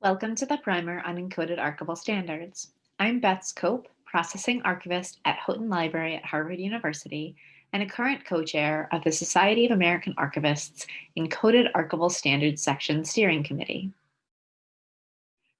Welcome to the primer on encoded archival standards. I'm Beth Scope, processing archivist at Houghton Library at Harvard University and a current co-chair of the Society of American Archivists Encoded Archival Standards Section Steering Committee.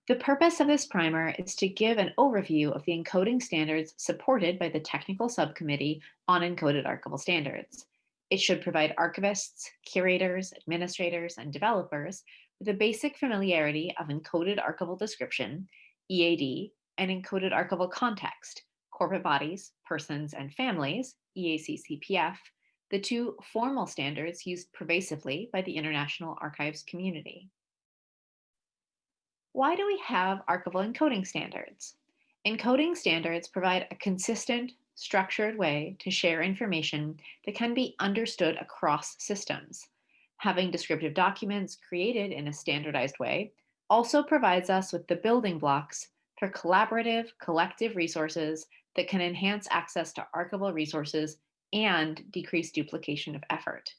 The purpose of this primer is to give an overview of the encoding standards supported by the Technical Subcommittee on Encoded Archival Standards. It should provide archivists, curators, administrators, and developers with a basic familiarity of encoded archival description, EAD, and encoded archival context, corporate bodies, persons, and families, EACCPF, the two formal standards used pervasively by the International Archives community. Why do we have archival encoding standards? Encoding standards provide a consistent, structured way to share information that can be understood across systems. Having descriptive documents created in a standardized way also provides us with the building blocks for collaborative, collective resources that can enhance access to archival resources and decrease duplication of effort.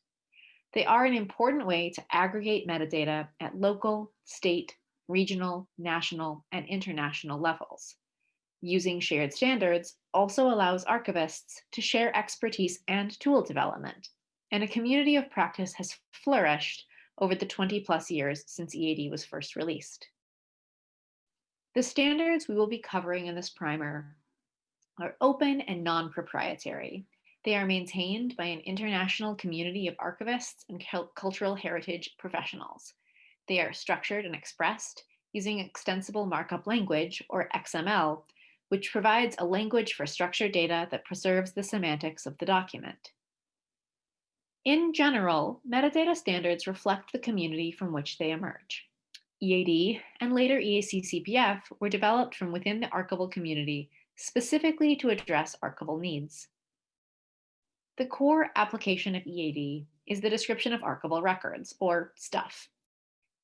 They are an important way to aggregate metadata at local, state, regional, national, and international levels. Using shared standards also allows archivists to share expertise and tool development, and a community of practice has flourished over the 20 plus years since EAD was first released. The standards we will be covering in this primer are open and non-proprietary. They are maintained by an international community of archivists and cultural heritage professionals. They are structured and expressed using extensible markup language, or XML, which provides a language for structured data that preserves the semantics of the document. In general, metadata standards reflect the community from which they emerge. EAD and later EACCPF were developed from within the archival community specifically to address archival needs. The core application of EAD is the description of archival records, or stuff.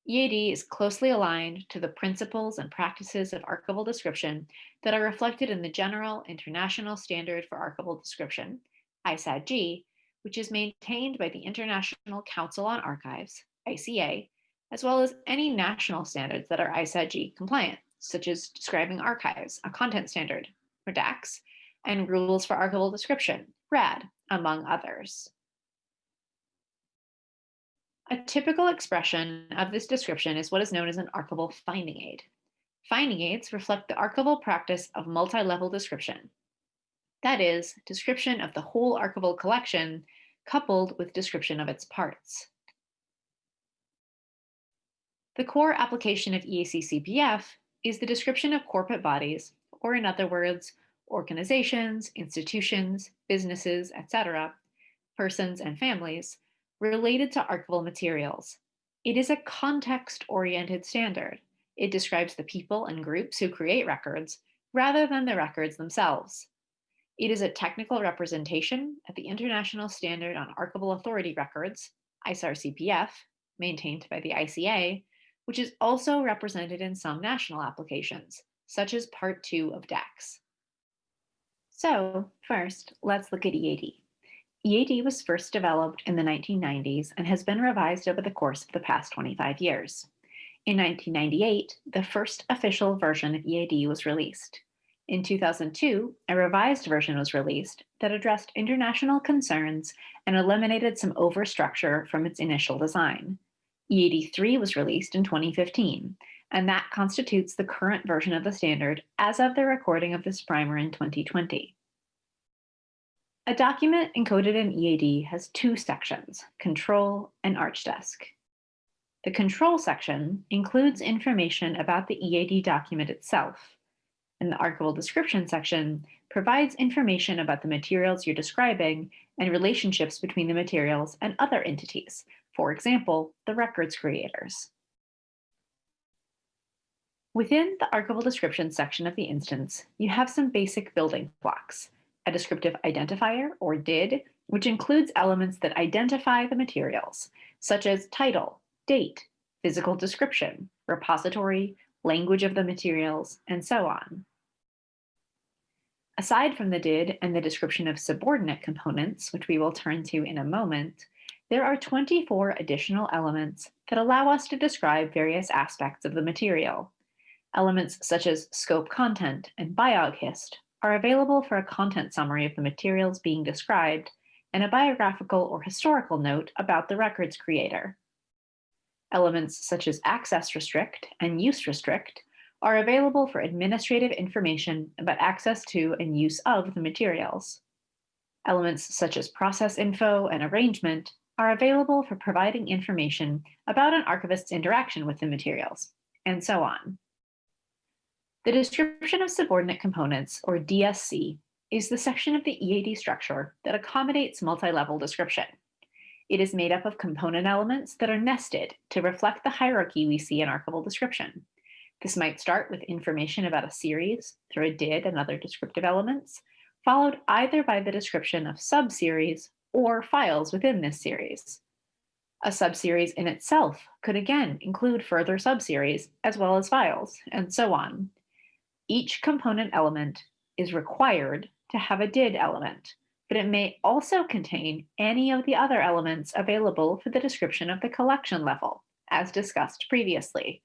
EAD is closely aligned to the principles and practices of archival description that are reflected in the General International Standard for Archival Description, ISADG, which is maintained by the International Council on Archives, ICA, as well as any national standards that are ISADG compliant, such as describing archives, a content standard, or DACS, and rules for archival description, RAD, among others. A typical expression of this description is what is known as an archival finding aid. Finding aids reflect the archival practice of multi-level description. That is, description of the whole archival collection coupled with description of its parts. The core application of EACCPF is the description of corporate bodies, or in other words, organizations, institutions, businesses, etc., persons and families, related to archival materials. It is a context-oriented standard. It describes the people and groups who create records rather than the records themselves. It is a technical representation of the International Standard on Archival Authority Records, ISAR-CPF, maintained by the ICA, which is also represented in some national applications, such as Part 2 of DACS. So first, let's look at EAD. EAD was first developed in the 1990s and has been revised over the course of the past 25 years. In 1998, the first official version of EAD was released. In 2002, a revised version was released that addressed international concerns and eliminated some overstructure from its initial design. EAD 3 was released in 2015, and that constitutes the current version of the standard as of the recording of this primer in 2020. A document encoded in EAD has two sections, Control and ArchDesc. The Control section includes information about the EAD document itself, and the Archival Description section provides information about the materials you're describing and relationships between the materials and other entities, for example, the records creators. Within the Archival Description section of the instance, you have some basic building blocks, a descriptive identifier, or DID, which includes elements that identify the materials, such as title, date, physical description, repository, language of the materials, and so on. Aside from the DID and the description of subordinate components, which we will turn to in a moment, there are 24 additional elements that allow us to describe various aspects of the material. Elements such as scope content and biog_hist are available for a content summary of the materials being described and a biographical or historical note about the record's creator. Elements such as access restrict and use restrict are available for administrative information about access to and use of the materials. Elements such as process info and arrangement are available for providing information about an archivist's interaction with the materials, and so on. The description of subordinate components, or DSC, is the section of the EAD structure that accommodates multi-level description. It is made up of component elements that are nested to reflect the hierarchy we see in archival description. This might start with information about a series through a did and other descriptive elements, followed either by the description of subseries or files within this series. A subseries in itself could again include further subseries as well as files, and so on. Each component element is required to have a did element, but it may also contain any of the other elements available for the description of the collection level, as discussed previously,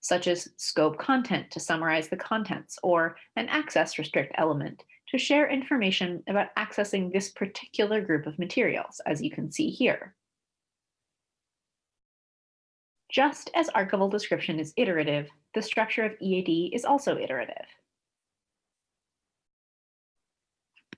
such as scope content to summarize the contents, or an access restrict element to share information about accessing this particular group of materials, as you can see here. Just as archival description is iterative, the structure of EAD is also iterative.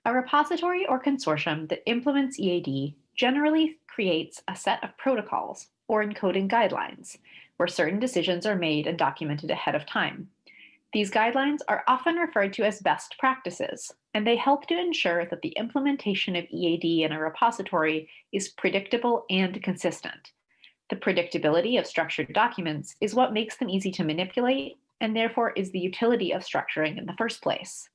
A repository or consortium that implements EAD generally creates a set of protocols or encoding guidelines where certain decisions are made and documented ahead of time. These guidelines are often referred to as best practices, and they help to ensure that the implementation of EAD in a repository is predictable and consistent. The predictability of structured documents is what makes them easy to manipulate, and therefore is the utility of structuring in the first place.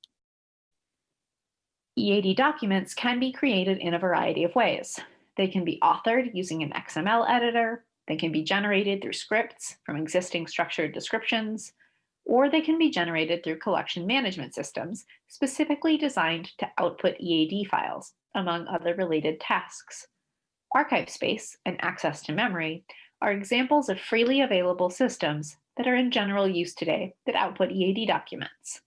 EAD documents can be created in a variety of ways. They can be authored using an XML editor, they can be generated through scripts from existing structured descriptions, or they can be generated through collection management systems specifically designed to output EAD files, among other related tasks. ArchivesSpace and access to memory are examples of freely available systems that are in general use today that output EAD documents.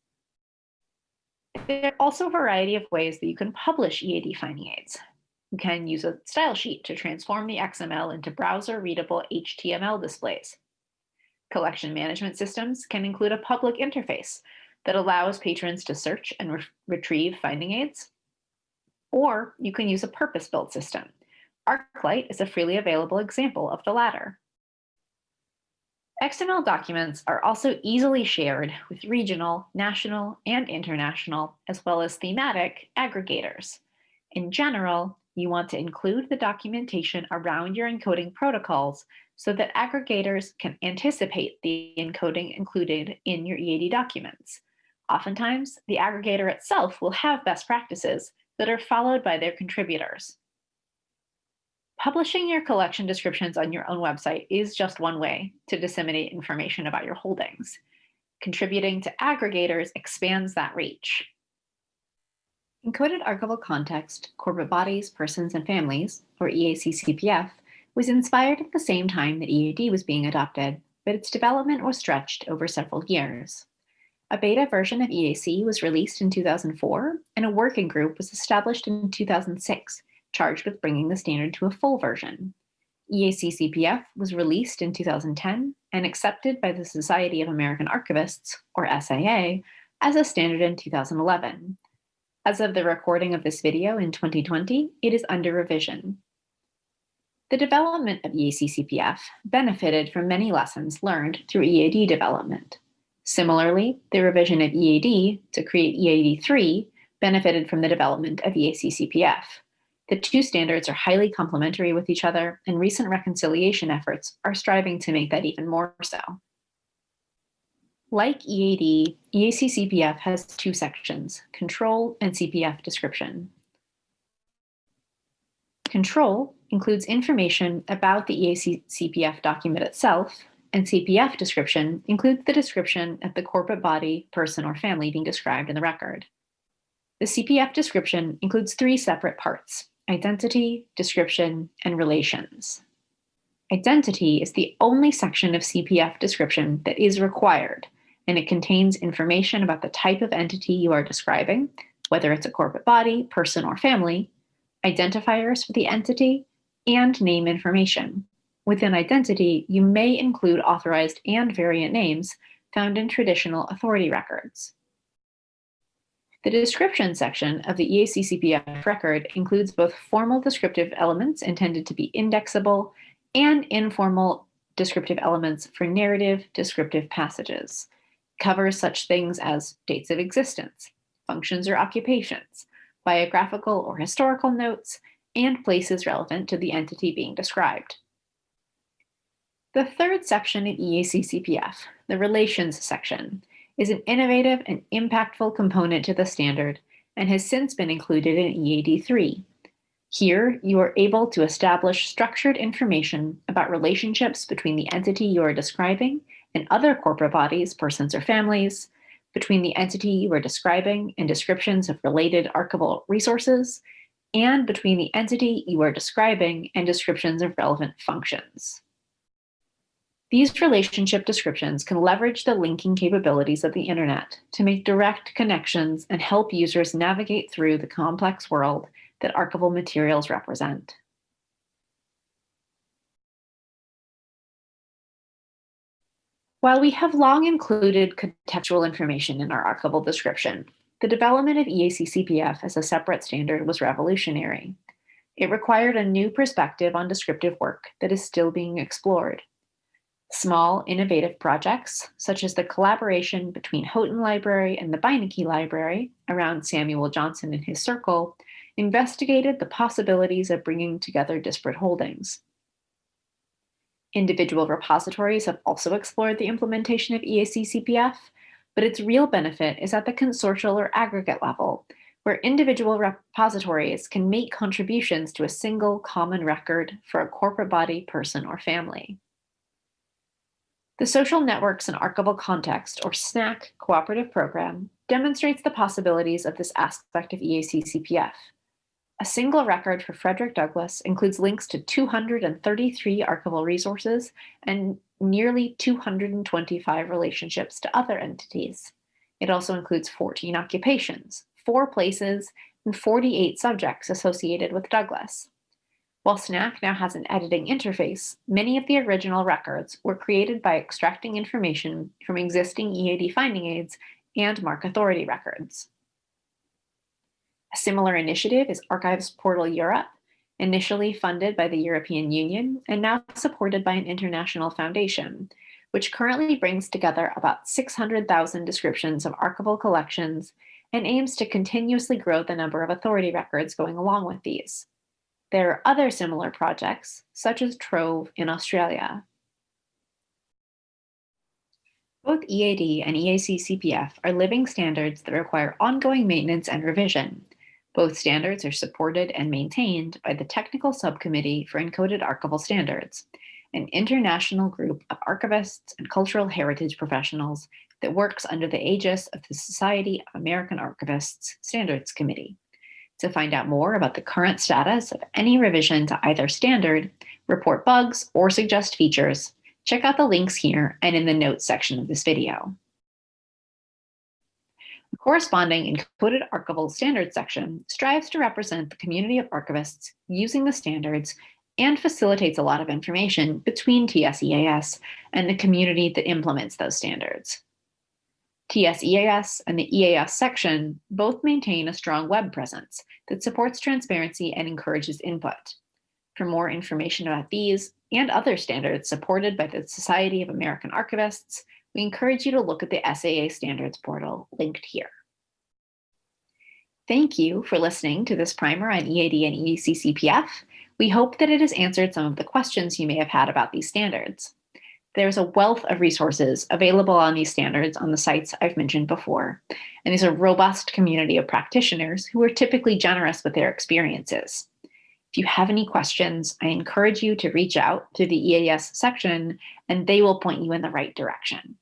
There are also a variety of ways that you can publish EAD finding aids. You can use a style sheet to transform the XML into browser-readable HTML displays. Collection management systems can include a public interface that allows patrons to search and re retrieve finding aids. Or you can use a purpose-built system. ArcLight is a freely available example of the latter. XML documents are also easily shared with regional, national, and international, as well as thematic aggregators. In general, you want to include the documentation around your encoding protocols so that aggregators can anticipate the encoding included in your EAD documents. Oftentimes, the aggregator itself will have best practices that are followed by their contributors. Publishing your collection descriptions on your own website is just one way to disseminate information about your holdings. Contributing to aggregators expands that reach. Encoded Archival Context, Corporate Bodies, Persons, and Families, or EAC-CPF, was inspired at the same time that EAD was being adopted, but its development was stretched over several years. A beta version of EAC was released in 2004, and a working group was established in 2006 charged with bringing the standard to a full version. EAC-CPF was released in 2010 and accepted by the Society of American Archivists, or SAA, as a standard in 2011. As of the recording of this video in 2020, it is under revision. The development of EAC-CPF benefited from many lessons learned through EAD development. Similarly, the revision of EAD to create EAD3 benefited from the development of EAC-CPF. The two standards are highly complementary with each other, and recent reconciliation efforts are striving to make that even more so. Like EAD, EAC-CPF has two sections, control and CPF description. Control includes information about the EAC-CPF document itself, and CPF description includes the description of the corporate body, person, or family being described in the record. The CPF description includes three separate parts, identity, description, and relations. Identity is the only section of CPF description that is required, and it contains information about the type of entity you are describing, whether it's a corporate body, person, or family, identifiers for the entity, and name information. Within identity, you may include authorized and variant names found in traditional authority records. The description section of the EAC-CPF record includes both formal descriptive elements intended to be indexable and informal descriptive elements for narrative descriptive passages. Covers such things as dates of existence, functions or occupations, biographical or historical notes, and places relevant to the entity being described. The third section in EAC-CPF, the relations section, is an innovative and impactful component to the standard and has since been included in EAD3. Here, you are able to establish structured information about relationships between the entity you are describing and other corporate bodies, persons, or families, between the entity you are describing and descriptions of related archival resources, and between the entity you are describing and descriptions of relevant functions. These relationship descriptions can leverage the linking capabilities of the internet to make direct connections and help users navigate through the complex world that archival materials represent. While we have long included contextual information in our archival description, the development of EAC-CPF as a separate standard was revolutionary. It required a new perspective on descriptive work that is still being explored. Small, innovative projects, such as the collaboration between Houghton Library and the Beinecke Library around Samuel Johnson and his circle, investigated the possibilities of bringing together disparate holdings. Individual repositories have also explored the implementation of EAC-CPF, but its real benefit is at the consortial or aggregate level, where individual repositories can make contributions to a single common record for a corporate body, person, or family. The Social Networks and Archival Context, or SNAC, cooperative program demonstrates the possibilities of this aspect of EAC-CPF. A single record for Frederick Douglass includes links to 233 archival resources and nearly 225 relationships to other entities. It also includes 14 occupations, four places, and 48 subjects associated with Douglass. While SNAC now has an editing interface, many of the original records were created by extracting information from existing EAD finding aids and MARC authority records. A similar initiative is Archives Portal Europe, initially funded by the European Union and now supported by an international foundation, which currently brings together about 600,000 descriptions of archival collections and aims to continuously grow the number of authority records going along with these. There are other similar projects, such as Trove in Australia. Both EAD and EAC-CPF are living standards that require ongoing maintenance and revision. Both standards are supported and maintained by the Technical Subcommittee for Encoded Archival Standards, an international group of archivists and cultural heritage professionals that works under the aegis of the Society of American Archivists Standards Committee. To find out more about the current status of any revision to either standard, report bugs, or suggest features, check out the links here and in the notes section of this video. The corresponding encoded archival standards section strives to represent the community of archivists using the standards and facilitates a lot of information between TSEAS and the community that implements those standards. TSEAS and the EAS section both maintain a strong web presence that supports transparency and encourages input. For more information about these and other standards supported by the Society of American Archivists, we encourage you to look at the SAA standards portal linked here. Thank you for listening to this primer on EAD and EAC-CPF. We hope that it has answered some of the questions you may have had about these standards. There's a wealth of resources available on these standards on the sites I've mentioned before, and there's a robust community of practitioners who are typically generous with their experiences. If you have any questions, I encourage you to reach out to the EAS section and they will point you in the right direction.